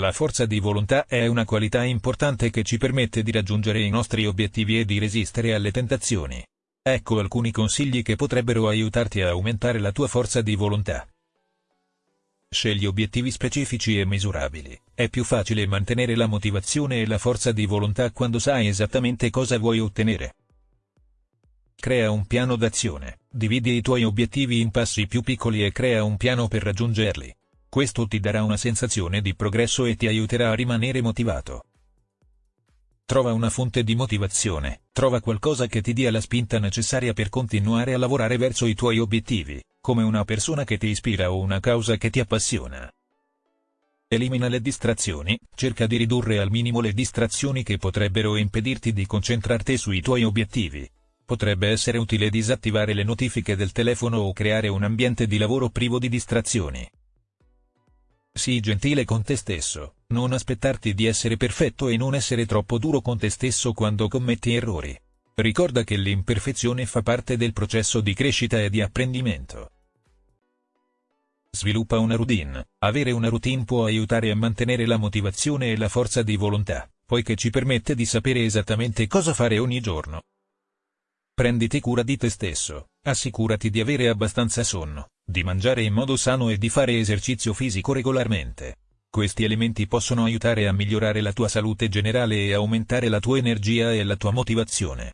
La forza di volontà è una qualità importante che ci permette di raggiungere i nostri obiettivi e di resistere alle tentazioni. Ecco alcuni consigli che potrebbero aiutarti a aumentare la tua forza di volontà. Scegli obiettivi specifici e misurabili. È più facile mantenere la motivazione e la forza di volontà quando sai esattamente cosa vuoi ottenere. Crea un piano d'azione. Dividi i tuoi obiettivi in passi più piccoli e crea un piano per raggiungerli. Questo ti darà una sensazione di progresso e ti aiuterà a rimanere motivato. Trova una fonte di motivazione, trova qualcosa che ti dia la spinta necessaria per continuare a lavorare verso i tuoi obiettivi, come una persona che ti ispira o una causa che ti appassiona. Elimina le distrazioni, cerca di ridurre al minimo le distrazioni che potrebbero impedirti di concentrarti sui tuoi obiettivi. Potrebbe essere utile disattivare le notifiche del telefono o creare un ambiente di lavoro privo di distrazioni. Sii gentile con te stesso, non aspettarti di essere perfetto e non essere troppo duro con te stesso quando commetti errori. Ricorda che l'imperfezione fa parte del processo di crescita e di apprendimento. Sviluppa una routine. Avere una routine può aiutare a mantenere la motivazione e la forza di volontà, poiché ci permette di sapere esattamente cosa fare ogni giorno. Prenditi cura di te stesso, assicurati di avere abbastanza sonno, di mangiare in modo sano e di fare esercizio fisico regolarmente. Questi elementi possono aiutare a migliorare la tua salute generale e aumentare la tua energia e la tua motivazione.